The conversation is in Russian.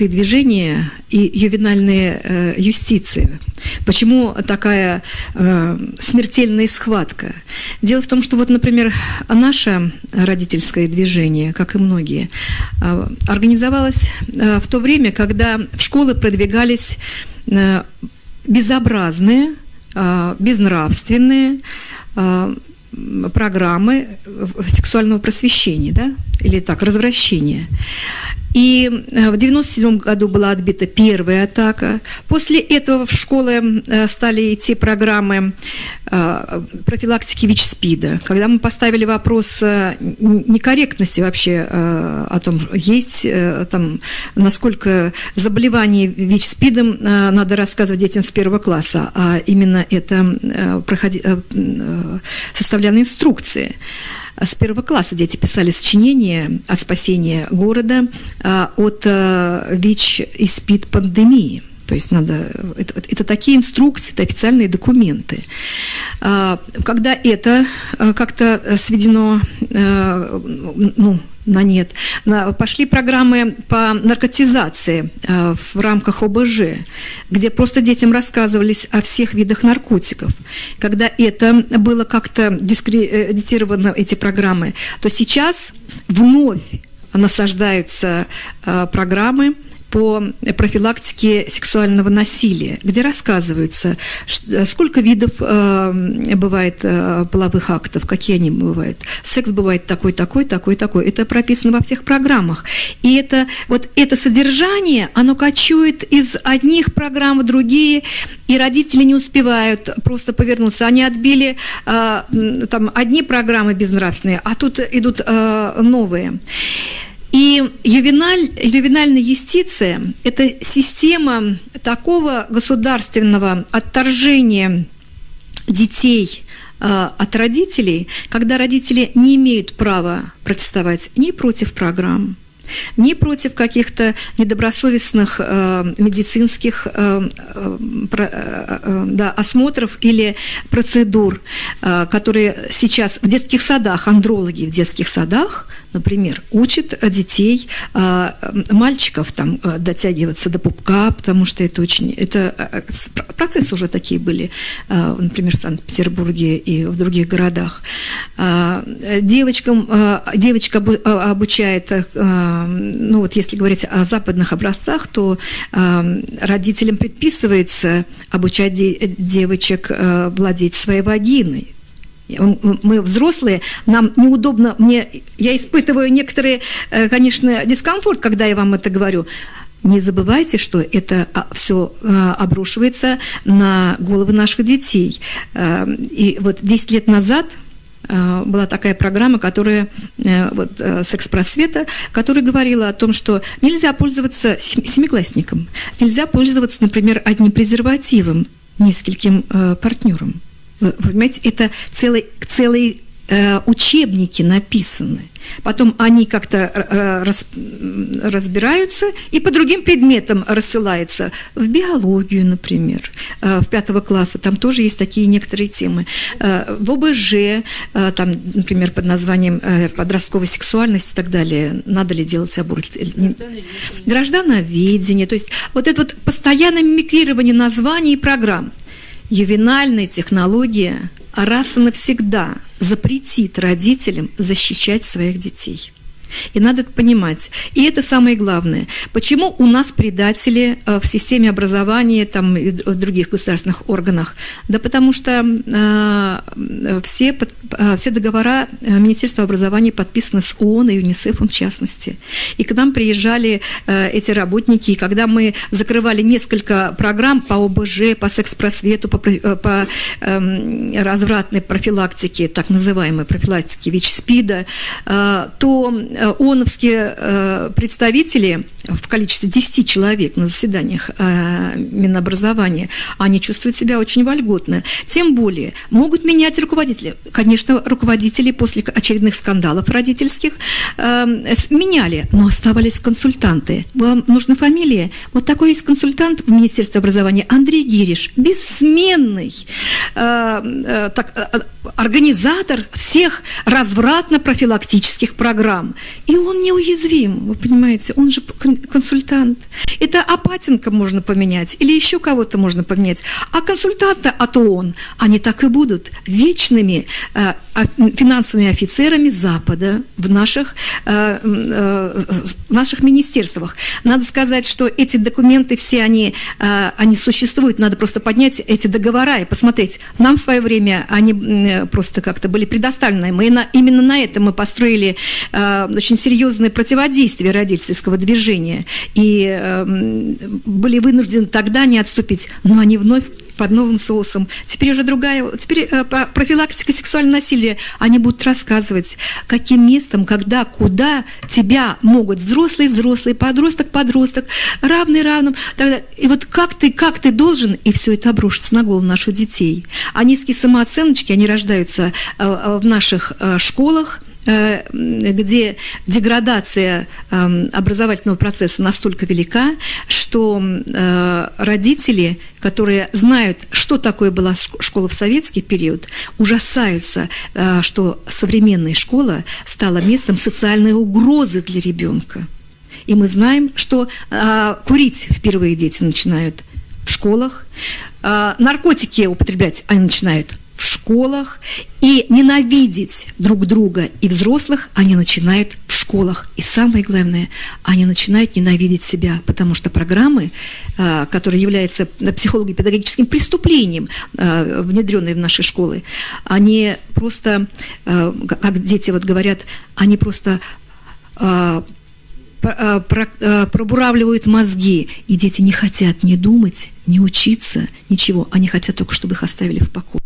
родительское движение и ювенальная э, юстиция. Почему такая э, смертельная схватка? Дело в том, что вот, например, наше родительское движение, как и многие, э, организовалось э, в то время, когда в школы продвигались э, безобразные, э, безнравственные, э, программы сексуального просвещения, да, или так, развращения. И э, в 1997 году была отбита первая атака. После этого в школы э, стали идти программы э, профилактики ВИЧ-СПИДа. Когда мы поставили вопрос некорректности вообще о том, есть там, насколько заболевание ВИЧ-СПИДом надо рассказывать детям с первого класса, а именно это составляны инструкции. С первого класса дети писали сочинения о спасении города а, от а, ВИЧ и СПИД пандемии. То есть надо, это, это такие инструкции, это официальные документы. А, когда это как-то сведено ну, на нет. Пошли программы по наркотизации э, в рамках ОБЖ, где просто детям рассказывались о всех видах наркотиков. Когда это было как-то дискредитировано, эти программы, то сейчас вновь насаждаются э, программы, по профилактике сексуального насилия, где рассказывается, сколько видов э, бывает э, половых актов, какие они бывают. Секс бывает такой, такой, такой, такой. Это прописано во всех программах. И это, вот это содержание, оно кочует из одних программ в другие, и родители не успевают просто повернуться. Они отбили э, там одни программы безнравственные, а тут идут э, новые. И ювеналь, ювенальная юстиция – это система такого государственного отторжения детей э, от родителей, когда родители не имеют права протестовать ни против программ, ни против каких-то недобросовестных э, медицинских э, э, э, да, осмотров или процедур, э, которые сейчас в детских садах, андрологи в детских садах, например, учат детей, э, мальчиков там э, дотягиваться до пупка, потому что это очень, это э, процессы уже такие были, э, например, в Санкт-Петербурге и в других городах. Э, девочкам, э, девочка обучает э, ну вот если говорить о западных образцах, то родителям предписывается обучать де девочек э, владеть своей вагиной. Мы взрослые, нам неудобно, мне, я испытываю некоторые, э, конечно, дискомфорт, когда я вам это говорю. Не забывайте, что это а, все э, обрушивается на головы наших детей. И вот 10 лет назад была такая программа, которая э, вот, э, секс-просвета, которая говорила о том, что нельзя пользоваться семиклассником, нельзя пользоваться, например, одним презервативом нескольким партнером. Вы понимаете, это целый, целый Э, учебники написаны. Потом они как-то раз, разбираются и по другим предметам рассылаются. В биологию, например, э, в пятого класса, там тоже есть такие некоторые темы. Э, в ОБЖ, там, например, под названием подростковая сексуальность и так далее, надо ли делать аборт? Граждановедение. То есть вот это вот постоянное мимикрирование названий и программ. Ювенальная технология раз и навсегда запретит родителям защищать своих детей. И надо это понимать. И это самое главное. Почему у нас предатели э, в системе образования там, и в других государственных органах? Да потому что э, все, э, все договора э, Министерства образования подписаны с ООН и ЮНИСЕФом в частности. И к нам приезжали э, эти работники, и когда мы закрывали несколько программ по ОБЖ, по секс-просвету, по, э, по э, развратной профилактике, так называемой профилактике ВИЧ-СПИДа, э, то ООНовские э, представители в количестве 10 человек на заседаниях э, Минобразования, они чувствуют себя очень вольготно. Тем более, могут менять руководители. Конечно, руководители после очередных скандалов родительских меняли, но оставались консультанты. Вам нужна фамилия? Вот такой есть консультант в Министерстве образования Андрей Гириш, бессменный так, организатор всех развратно-профилактических программ. И он неуязвим, вы понимаете, он же консультант. Это Апатенко можно поменять или еще кого-то можно поменять. А консультанта от ООН, они так и будут вечными э, финансовыми офицерами Запада в наших, э, э, в наших министерствах. Надо сказать, что эти документы все, они, э, они существуют, надо просто поднять эти договора и посмотреть. Нам в свое время они просто как-то были предоставлены. Мы на, именно на этом мы построили очень серьезное противодействие родительского движения и были вынуждены тогда не отступить, но они вновь под новым соусом. Теперь уже другая, теперь профилактика сексуального насилия. Они будут рассказывать, каким местом, когда, куда тебя могут взрослый, взрослый, подросток, подросток, равный равным. И вот как ты, как ты должен, и все это обрушится на голову наших детей. А низкие самооценочки, они рождаются э, э, в наших школах, Э, где деградация эм, образовательного процесса настолько велика, что э, родители, которые знают, что такое была школа в советский период, ужасаются, э, что современная школа стала местом социальной угрозы для ребенка. И мы знаем, что курить впервые дети начинают в школах, наркотики употреблять они начинают в школах, и ненавидеть друг друга и взрослых они начинают в школах. И самое главное, они начинают ненавидеть себя, потому что программы, а, которые являются психолого-педагогическим преступлением, а, внедренные в наши школы, они просто, как дети вот говорят, они просто пробуравливают мозги, и дети не хотят не думать, не учиться, ничего. Они хотят только, чтобы их оставили в покое.